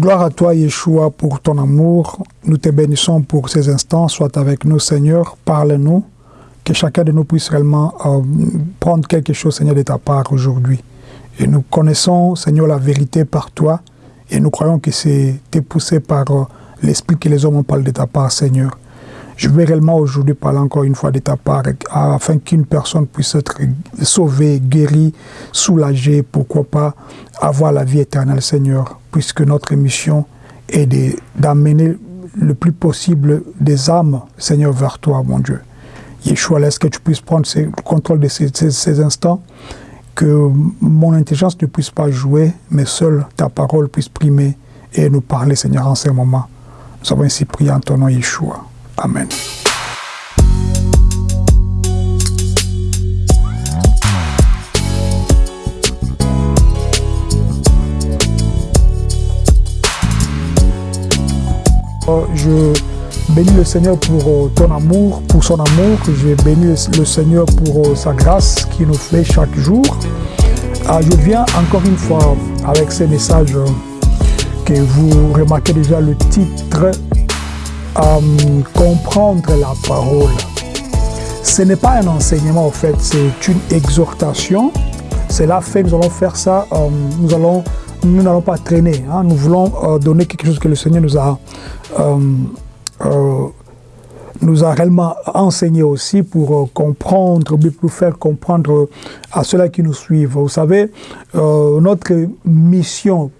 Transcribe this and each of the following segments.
Gloire à toi, Yeshua, pour ton amour. Nous te bénissons pour ces instants. Sois avec nous, Seigneur. Parle-nous. Que chacun de nous puisse réellement euh, prendre quelque chose, Seigneur, de ta part aujourd'hui. Et nous connaissons, Seigneur, la vérité par toi. Et nous croyons que c'est poussé par euh, l'Esprit que les hommes parlé de ta part, Seigneur. Je vais réellement aujourd'hui parler encore une fois de ta part, afin qu'une personne puisse être sauvée, guérie, soulagée, pourquoi pas avoir la vie éternelle, Seigneur, puisque notre mission est d'amener le plus possible des âmes, Seigneur, vers toi, mon Dieu. Yeshua, laisse que tu puisses prendre le contrôle de ces, ces instants, que mon intelligence ne puisse pas jouer, mais seule ta parole puisse primer et nous parler, Seigneur, en ces moments. Nous avons ainsi prié en ton nom, Yeshua. Amen. Oh, je bénis le Seigneur pour euh, ton amour, pour son amour. Je bénis le Seigneur pour euh, sa grâce qui nous fait chaque jour. Ah, je viens encore une fois avec ces messages euh, que vous remarquez déjà le titre comprendre la parole. Ce n'est pas un enseignement, en fait, c'est une exhortation. C'est la fait, nous allons faire ça, euh, nous allons, nous n'allons pas traîner. Hein. nous voulons euh, donner quelque chose que le Seigneur nous a euh, nous a réellement enseigné aussi pour euh, comprendre, pour faire comprendre euh, à ceux-là qui nous suivent. Vous savez, euh, notre mission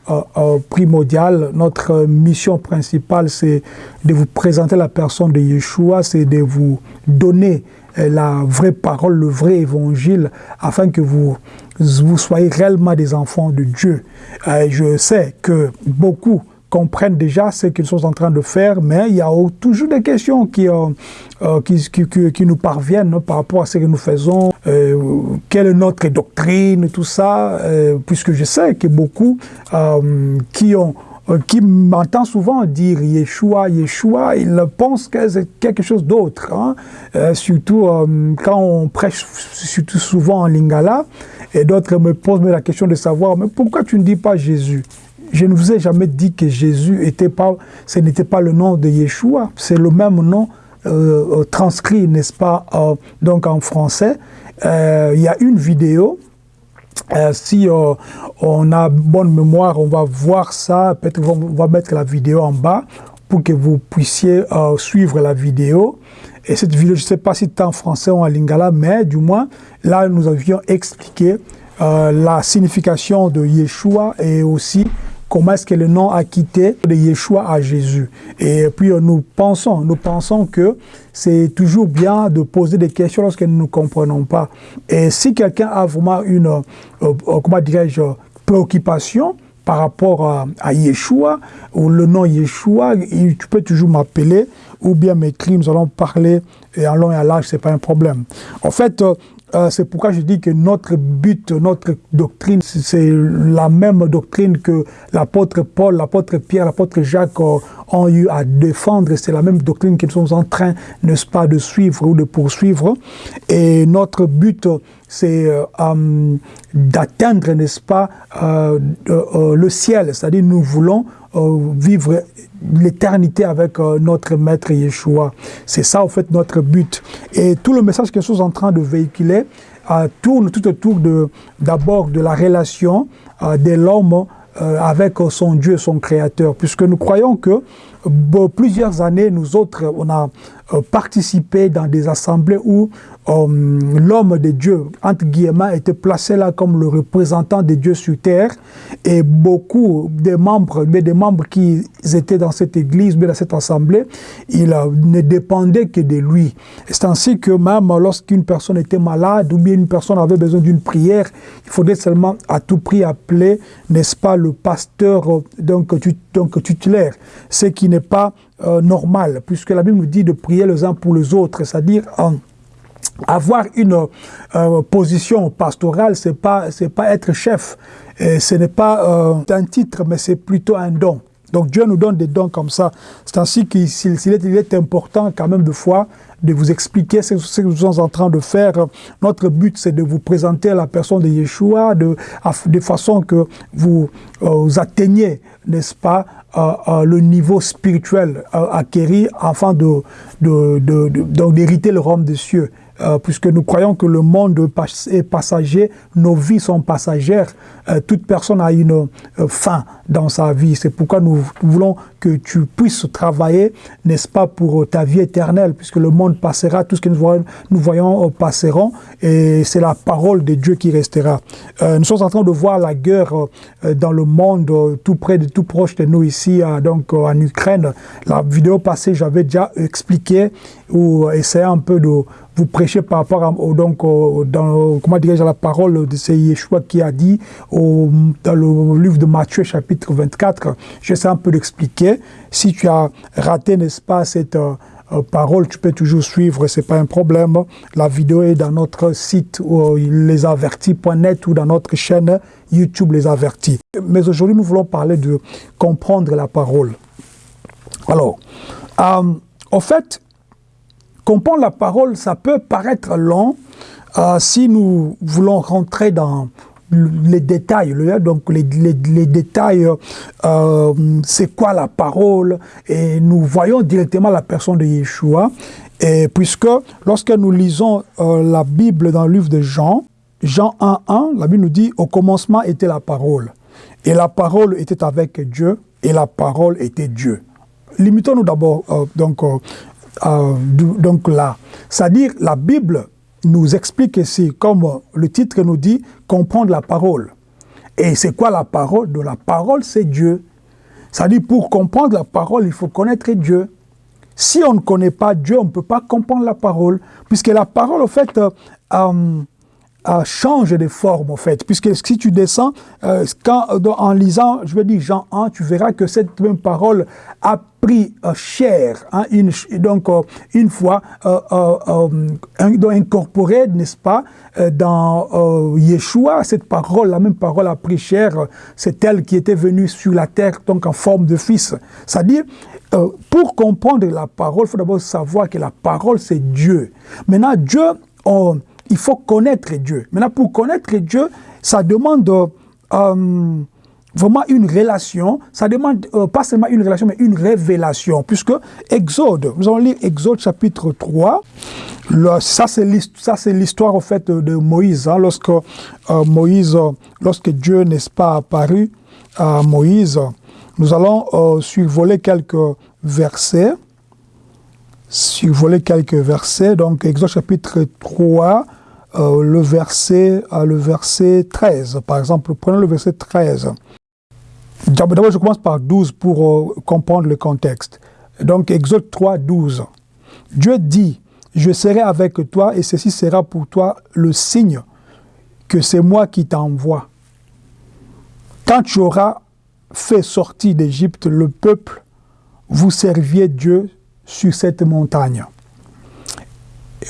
primordiale, notre mission principale, c'est de vous présenter la personne de Yeshua, c'est de vous donner la vraie parole, le vrai évangile, afin que vous, vous soyez réellement des enfants de Dieu. je sais que beaucoup comprennent déjà ce qu'ils sont en train de faire, mais il y a toujours des questions qui, euh, euh, qui, qui, nous parviennent par rapport à ce que nous faisons, euh, quelle est notre doctrine, tout ça, puisque je sais que beaucoup qui ont qui m'entend souvent dire Yeshua, Yeshua, ils pensent que c'est quelque chose d'autre. Hein. surtout quand on prêche surtout souvent en lingala, et d'autres me posent la question de savoir, mais pourquoi tu ne dis pas Jésus? Je ne vous ai jamais dit que Jésus était pas, ce n'était pas le nom de Yeshua, c'est le même nom euh, euh, transcrit, n'est-ce pas, euh, donc en français. Il y a une vidéo, si on a bonne mémoire, on va voir ça, peut-être on va mettre la vidéo en bas pour que vous puissiez suivre la vidéo. Et cette vidéo, je ne sais pas si c'est en français ou en lingala, mais du moins, là, nous avions expliqué la signification de Yeshua et aussi comment est-ce que le nom a quitté de Yeshua à Jésus. Et puis euh, nous pensons, nous pensons que c'est toujours bien de poser des questions lorsque nous ne comprenons pas. Et si quelqu'un a vraiment une, euh, euh, comment dirais-je, préoccupation, par rapport à, Yeshua, ou le nom Yeshua, tu peux toujours m'appeler ou bien m'écrire, nous allons parler et en long et à large, ce n'est pas un problème. En fait, euh, c'est pourquoi je dis que notre but, notre doctrine, c'est la même doctrine que l'apôtre Paul, l'apôtre Pierre, l'apôtre Jacques ont eu à défendre. C'est la même doctrine qu'ils sont en train, n'est-ce pas, de suivre ou de poursuivre. Et notre but, c'est euh, hum, d'atteindre, n'est-ce pas, euh, le ciel. C'est-à-dire, nous voulons vivre l'éternité avec notre maître Yeshua. C'est ça, en fait, notre but. Et tout le message que nous sommes en train de véhiculer tourne tout autour d'abord de, la relation de l'homme avec son Dieu, son Créateur, puisque nous croyons que plusieurs années, nous autres, on a participé dans des assemblées où l'homme de Dieu, entre guillemets, était placé là comme le représentant de Dieu sur terre et beaucoup des membres, mais des membres qui étaient dans cette église, mais dans cette assemblée, ils ne dépendaient que de lui. C'est ainsi que même lorsqu'une personne était malade ou bien une personne avait besoin d'une prière, il faudrait seulement à tout prix appeler, n'est-ce pas, le pasteur donc, donc tutélaire, ce qui n'est pas euh, normal, puisque la Bible nous dit de prier les uns pour les autres, c'est-à-dire en avoir une euh, position pastorale, c'est pas c'est pas être chef, ce n'est pas euh, un titre, mais c'est plutôt un don. Donc Dieu nous donne des dons comme ça. C'est ainsi qu'il est, important quand même de fois de vous expliquer ce, que nous sommes en train de faire. Notre but, c'est de vous présenter la personne de Yeshua de, de façon que vous, vous atteigniez, n'est-ce pas, le niveau spirituel acquéri afin de, d'hériter le royaume des cieux. Euh, puisque nous croyons que le monde est passager, nos vies sont passagères, euh, toute personne a une euh, fin dans sa vie. C'est pourquoi nous voulons que tu puisses travailler, n'est-ce pas, pour ta vie éternelle, puisque le monde passera, tout ce que nous voyons, nous passeront, et c'est la parole de Dieu qui restera. nous sommes en train de voir la guerre dans le monde, tout près, de, tout proche de nous ici, donc en Ukraine. La vidéo passée, j'avais déjà expliqué ou essayé un peu de vous prêcher par rapport à, donc, dans, comment dirais-je, la parole de c'est Yeshua qui a dit au, dans le livre de Matthieu chapitre 24, j'essaie un peu d'expliquer. Si tu as raté, n'est-ce pas, cette euh, euh, parole, tu peux toujours suivre, c'est pas un problème. La vidéo est dans notre site lesavertis.net ou dans notre chaîne YouTube Les Avertis. Mais aujourd'hui, nous voulons parler de comprendre la parole. Alors, euh, en fait, comprendre la parole, ça peut paraître long euh, si nous voulons rentrer dans les détails, donc les, détails, euh, c'est quoi la parole, et nous voyons directement la personne de Yeshua, et puisque lorsque nous lisons euh, la Bible dans le livre de Jean, Jean 1.1, la Bible nous dit « Au commencement était la parole, et la parole était avec Dieu, et la parole était Dieu ». Limitons-nous d'abord donc euh, donc là. C'est-à-dire, la Bible nous explique ici, comme le titre nous dit, comprendre la parole. Et c'est quoi la parole? De la parole, c'est Dieu. C'est-à-dire, pour comprendre la parole, il faut connaître Dieu. Si on ne connaît pas Dieu, on ne peut pas comprendre la parole, puisque la parole, en fait, euh, euh, change de forme, en fait. Puisque si tu descends, euh, quand, en lisant, je veux dire Jean 1, tu verras que cette même parole a pris euh, chair, hein, une, donc euh, une fois incorporée, n'est-ce pas, dans Yeshua, cette parole, la même parole a pris chair, c'est elle qui était venue sur la terre, donc en forme de fils. C'est-à-dire, pour comprendre la parole, il faut d'abord savoir que la parole, c'est Dieu. Maintenant, Dieu, on il faut connaître Dieu. Maintenant, pour connaître Dieu, ça demande euh, vraiment une relation, ça demande euh, pas seulement une relation, mais une révélation, puisque Exode, nous allons lire Exode chapitre 3, ça c'est l'histoire en fait de Moïse, hein, lorsque euh, Moïse, lorsque Dieu n'est pas apparu à Moïse, nous allons survoler quelques versets, survoler quelques versets, donc Exode chapitre 3, euh, le, verset, euh, le verset 13. Par exemple, prenons le verset 13. D'abord, je commence par 12 pour euh, comprendre le contexte. Donc, Exode 3, 12. Dieu dit, je serai avec toi et ceci sera pour toi le signe que c'est moi qui t'envoie. Quand tu auras fait sortir d'Égypte le peuple, vous serviez Dieu sur cette montagne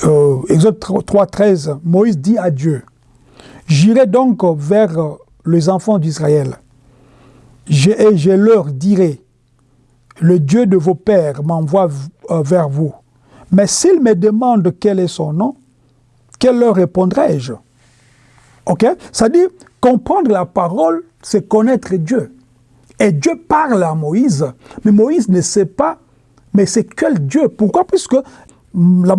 euh, Exode 3, 13, Moïse dit à Dieu, « J'irai donc vers les enfants d'Israël, et je leur dirai, le Dieu de vos pères m'envoie euh, vers vous. Mais s'ils me demandent quel est son nom, quel leur répondrai-je » Ok? C'est-à-dire, comprendre la parole, c'est connaître Dieu. Et Dieu parle à Moïse, mais Moïse ne sait pas, mais c'est quel Dieu? Pourquoi? Puisque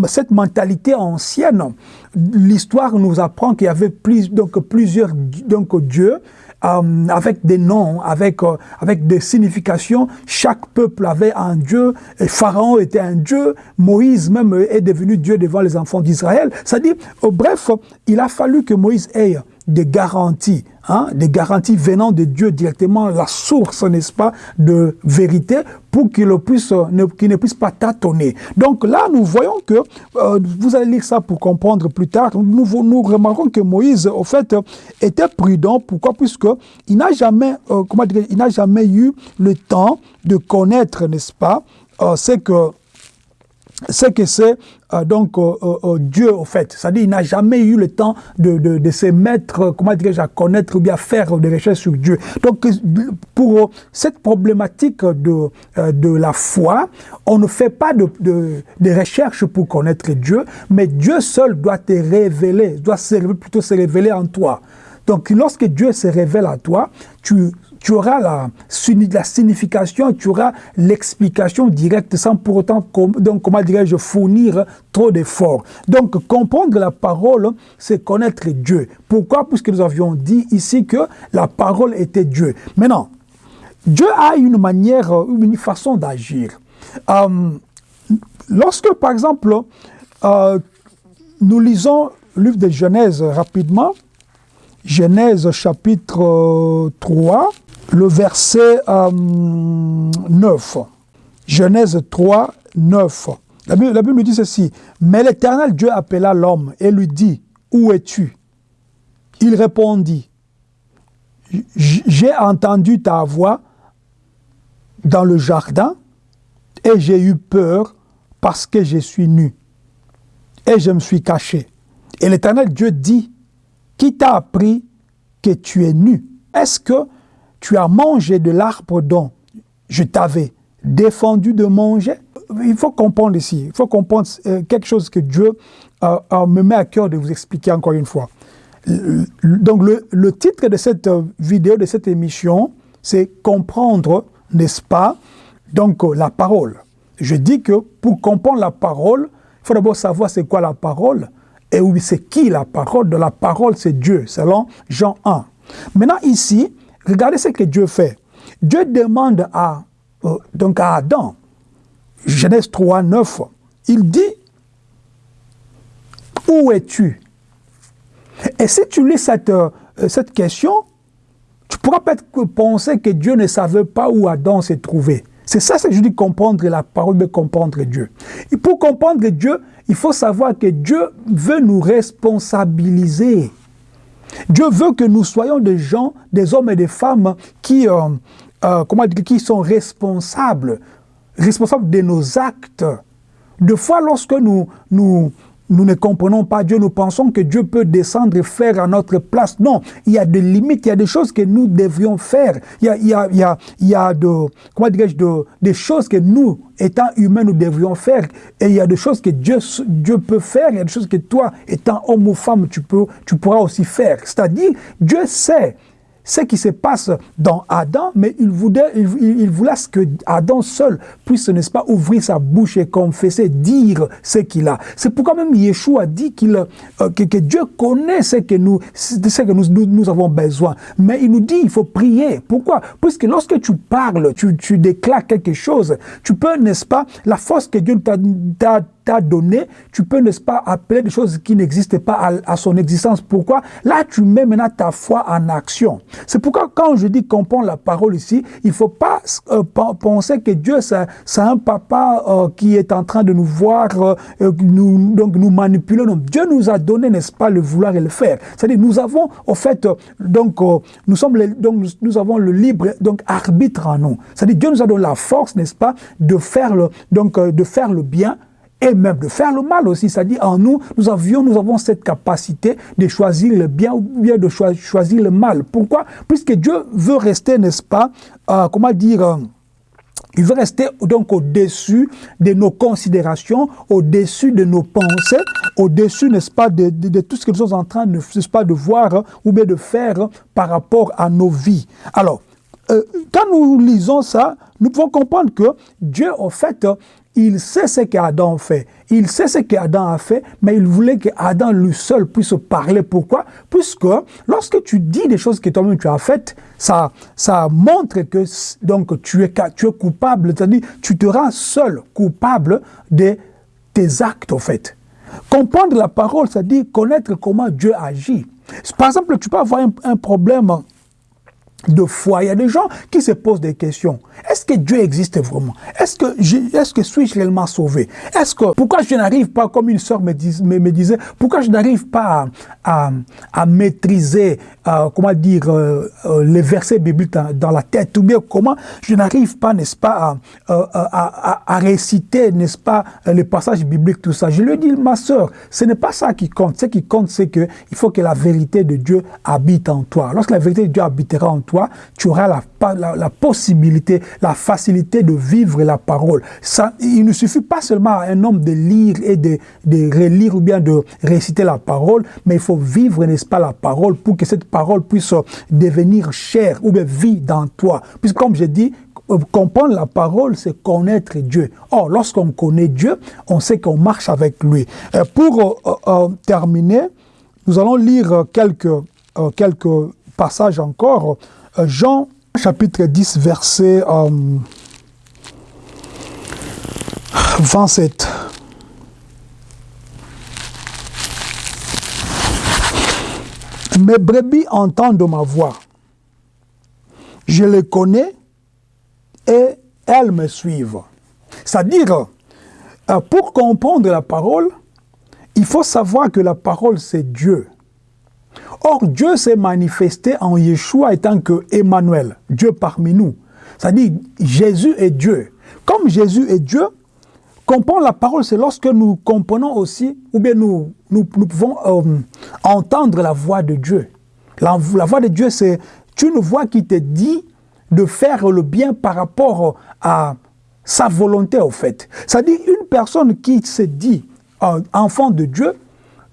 cette mentalité ancienne, l'histoire nous apprend qu'il y avait plusieurs dieux, euh, avec des noms, avec, euh, avec des significations. Chaque peuple avait un dieu, et Pharaon était un dieu, Moïse même est devenu dieu devant les enfants d'Israël. C'est-à-dire, bref, il a fallu que Moïse ait des garanties, hein, des garanties venant de Dieu directement, la source, n'est-ce pas, de vérité, pour qu'il ne puisse, ne, ne puisse pas tâtonner. Donc là, nous voyons que, euh, vous allez lire ça pour comprendre plus tard, nous, nous remarquons que Moïse, au fait, était prudent. Pourquoi? Puisque il n'a jamais, euh, comment dire, il n'a jamais eu le temps de connaître, n'est-ce pas, euh, c'est que ce que c'est euh, donc euh, euh, Dieu au fait. C'est-à-dire il n'a jamais eu le temps de, de, de se mettre, comment dirais-je, à connaître ou bien à faire des recherches sur Dieu. Donc pour cette problématique de, de la foi, on ne fait pas de, de, de recherches pour connaître Dieu, mais Dieu seul doit te révéler, doit plutôt se révéler en toi. Donc lorsque Dieu se révèle à toi, tu tu auras la, signification, tu auras l'explication directe sans pour autant, donc, comment dirais-je, fournir trop d'efforts. Donc, comprendre la parole, c'est connaître Dieu. Pourquoi? Puisque nous avions dit ici que la parole était Dieu. Maintenant, Dieu a une manière, une façon d'agir. Euh, lorsque, par exemple, euh, nous lisons le livre de Genèse rapidement, Genèse chapitre 3, le verset 9. Euh, Genèse 3, 9. La Bible, la Bible nous dit ceci. Mais l'Éternel Dieu appela l'homme et lui dit, Où es-tu? Il répondit, J'ai entendu ta voix dans le jardin et j'ai eu peur parce que je suis nu et je me suis caché. Et l'Éternel Dieu dit, Qui t'a appris que tu es nu? Est-ce que tu as mangé de l'arbre dont je t'avais défendu de manger. Il faut comprendre ici, il faut comprendre euh, quelque chose que Dieu euh, euh, me met à cœur de vous expliquer encore une fois. Donc le, titre de cette vidéo, de cette émission, c'est comprendre, n'est-ce pas, donc la parole. Je dis que pour comprendre la parole, il faut d'abord savoir c'est quoi la parole et oui, c'est qui la parole? De la parole, c'est Dieu, selon Jean 1. Maintenant ici, Regardez ce que Dieu fait. Dieu demande à, euh, donc à Adam, Genèse 3, 9, il dit, où es-tu? Et si tu lis cette, euh, cette question, tu pourras peut-être penser que Dieu ne savait pas où Adam s'est trouvé. C'est ça que je dis comprendre la parole de comprendre Dieu. Et pour comprendre Dieu, il faut savoir que Dieu veut nous responsabiliser. Dieu veut que nous soyons des gens, des hommes et des femmes qui, euh, euh, comment dire, qui sont responsables, responsables de nos actes. De fois, lorsque nous, nous, nous ne comprenons pas Dieu, nous pensons que Dieu peut descendre et faire à notre place. Non, il y a des limites, il y a des choses que nous devrions faire. Il y a, il y a, il y a, il y a de, comment de, des choses que nous, étant humains, nous devrions faire. Et il y a des choses que Dieu, Dieu peut faire, il y a des choses que toi, étant homme ou femme, tu, peux, tu pourras aussi faire. C'est-à-dire, Dieu sait ce qui se passe dans Adam, mais il voulait, il, voulait que Adam seul puisse, n'est-ce pas, ouvrir sa bouche et confesser, dire ce qu'il a. C'est pourquoi même Yeshua dit qu'il, euh, que, Dieu connaît ce que, nous, ce que nous, nous, avons besoin. Mais il nous dit, il faut prier. Pourquoi? Puisque lorsque tu parles, tu, tu déclares quelque chose, tu peux, n'est-ce pas, la force que Dieu t'a t'a donné, tu peux, n'est-ce pas, appeler des choses qui n'existent pas à, son existence. Pourquoi? Là, tu mets maintenant ta foi en action. C'est pourquoi quand je dis comprendre la parole ici, il ne faut pas euh, penser que Dieu, c'est un papa euh, qui est en train de nous voir, euh, nous, donc nous manipuler. Non, Dieu nous a donné, n'est-ce pas, le vouloir et le faire. C'est-à-dire, nous avons, au fait, donc, nous, sommes donc, nous, avons le libre donc, arbitre en nous. C'est-à-dire, Dieu nous a donné la force, n'est-ce pas, de faire le, donc, de faire le bien et même de faire le mal aussi. C'est-à-dire, en nous, nous, avions, nous avons cette capacité de choisir le bien ou bien de choisir le mal. Pourquoi? Puisque Dieu veut rester, n'est-ce pas, euh, comment dire, euh, il veut rester donc au-dessus de nos considérations, au-dessus de nos pensées, au-dessus, n'est-ce pas, de, tout ce que nous sommes en train, n'est-ce pas, de voir hein, ou bien de faire par rapport à nos vies. Alors, euh, quand nous lisons ça, nous pouvons comprendre que Dieu, en fait, il sait ce qu'Adam fait. Il sait ce qu'Adam a fait, mais il voulait qu'Adam lui seul puisse parler. Pourquoi? Puisque lorsque tu dis des choses que toi-même tu as faites, ça, ça montre que donc, tu, es, tu es coupable, c'est-à-dire tu te rends seul coupable de tes actes, en fait. Comprendre la parole, c'est-à-dire connaître comment Dieu agit. Par exemple, tu peux avoir un problème de foi. Il y a des gens qui se posent des questions. Est-ce que Dieu existe vraiment? Est-ce que, est-ce que suis-je réellement sauvé? Est-ce que, pourquoi je n'arrive pas, comme une sœur me, me, disait, pourquoi je n'arrive pas à, maîtriser euh, comment dire, euh, euh, les versets bibliques dans, la tête, ou bien comment je n'arrive pas, n'est-ce pas, à, réciter, n'est-ce pas, les passages bibliques, tout ça. Je lui dis, ma soeur, ce n'est pas ça qui compte. Ce qui compte, c'est qu'il faut que la vérité de Dieu habite en toi. Lorsque la vérité de Dieu habitera en toi, tu auras la, la, possibilité, la facilité de vivre la parole. Ça, il ne suffit pas seulement à un homme de lire et de, de relire ou bien de réciter la parole, mais il faut vivre, n'est-ce pas, la parole pour que cette parole puisse devenir chair ou bien vie dans toi. Puisque comme je dis, euh, comprendre la parole, c'est connaître Dieu. Or, lorsqu'on connaît Dieu, on sait qu'on marche avec lui. Euh, pour euh, terminer, nous allons lire quelques, quelques passages encore. Jean chapitre 10, verset 27. Mes brebis entendent ma voix. Je les connais et elles me suivent. C'est-à-dire, euh, pour comprendre la parole, il faut savoir que la parole, c'est Dieu. Or, Dieu s'est manifesté en Yeshua étant que Emmanuel, Dieu parmi nous. C'est-à-dire, Jésus est Dieu. Comme Jésus est Dieu, comprendre la parole, c'est lorsque nous comprenons aussi, ou bien nous, nous, pouvons euh, entendre la voix de Dieu. La, voix de Dieu, c'est une voix qui te dit de faire le bien par rapport à sa volonté, au fait. C'est-à-dire, une personne qui se dit euh, enfant de Dieu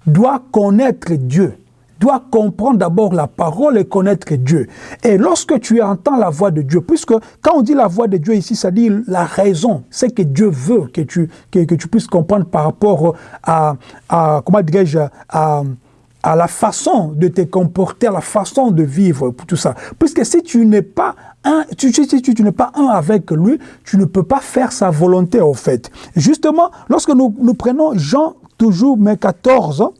doit connaître Dieu dois comprendre d'abord la parole et connaître Dieu. Et lorsque tu entends la voix de Dieu, puisque quand on dit la voix de Dieu ici, ça dit la raison, c'est que Dieu veut que tu, que, tu puisses comprendre par rapport à, à comment dirais-je, à, à la façon de te comporter, à la façon de vivre, tout ça. Puisque si tu n'es pas un, tu, si tu, tu n'es pas un avec lui, tu ne peux pas faire sa volonté, au fait. Justement, lorsque nous, nous prenons Jean, toujours, mais 14,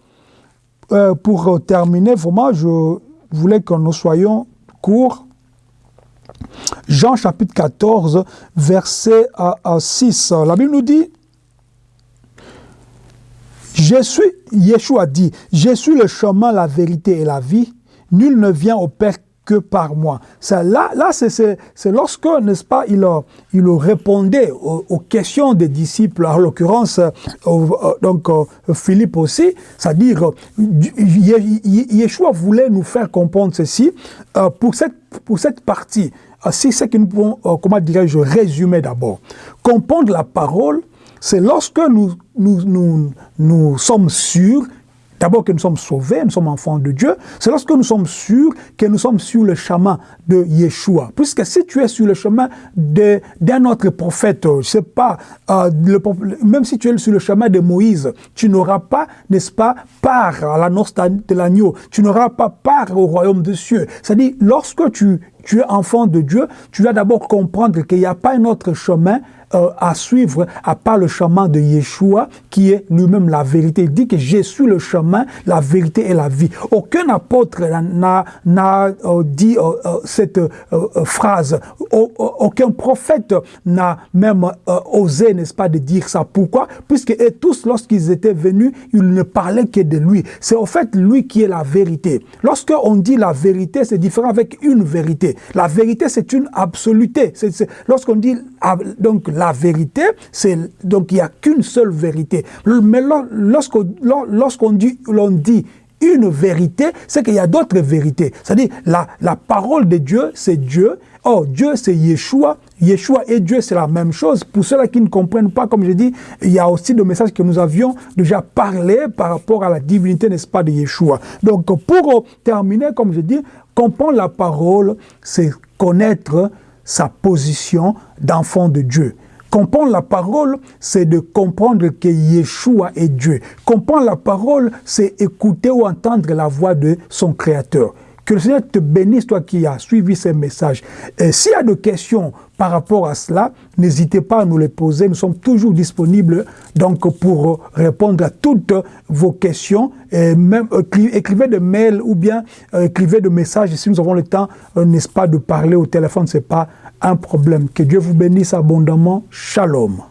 euh, pour terminer, vraiment, je voulais que nous soyons courts. Jean chapitre 14, verset 6. La Bible nous dit, je suis, Yeshua dit, je suis le chemin, la vérité et la vie. Nul ne vient au Père que par moi. Ça, là, là c'est lorsque, n'est-ce pas, il, il répondait aux, questions des disciples, en l'occurrence, euh, euh, donc euh, Philippe aussi, c'est-à-dire, Yeshua voulait nous faire comprendre ceci pour, cette, pour cette partie. C'est ce que nous pouvons, comment dirais-je, résumer d'abord. Comprendre la parole, c'est lorsque nous, nous, nous, nous sommes sûrs D'abord que nous sommes sauvés, nous sommes enfants de Dieu. C'est lorsque nous sommes sûrs que nous sommes sur le chemin de Yeshua. Puisque si tu es sur le chemin d'un autre prophète, je sais pas, euh, même si tu es sur le chemin de Moïse, tu n'auras pas, n'est-ce pas, part à la noce de l'agneau. Tu n'auras pas part au royaume des cieux. C'est-à-dire, lorsque tu, tu es enfant de Dieu, tu dois d'abord comprendre qu'il n'y a pas un autre chemin euh, à suivre à part le chemin de Yeshua qui est lui-même la vérité. Il dit que je suis le chemin, la vérité et la vie. Aucun apôtre n'a euh, dit euh, cette phrase. aucun prophète n'a même osé, n'est-ce pas, de dire ça. Pourquoi? Puisque tous, lorsqu'ils étaient venus, ils ne parlaient que de lui. C'est au fait lui qui est la vérité. Lorsque on dit la vérité, c'est différent avec une vérité. La vérité, c'est une absoluté. Lorsqu'on dit donc la vérité, c'est donc il n'y a qu'une seule vérité. Mais lorsqu'on dit, dit une vérité, c'est qu'il y a d'autres vérités. C'est-à-dire, la, parole de Dieu, c'est Dieu. Oh, Dieu, c'est Yeshua. Yeshua et Dieu, c'est la même chose. Pour ceux-là qui ne comprennent pas, comme je dis, il y a aussi des messages que nous avions déjà parlé par rapport à la divinité, n'est-ce pas, de Yeshua. Donc, pour terminer, comme je dis, comprendre la parole, c'est connaître sa position d'enfant de Dieu. Comprendre la parole, c'est de comprendre que Yeshua est Dieu. Comprendre la parole, c'est écouter ou entendre la voix de son Créateur. Que le Seigneur te bénisse, toi qui as suivi ces messages. S'il y a des questions par rapport à cela, n'hésitez pas à nous les poser. Nous sommes toujours disponibles donc pour répondre à toutes vos questions. Et même écrivez des mails ou bien euh, écrivez des messages. Si nous avons le temps, euh, n'est-ce pas, de parler au téléphone, c'est pas un problème. Que Dieu vous bénisse abondamment. Shalom.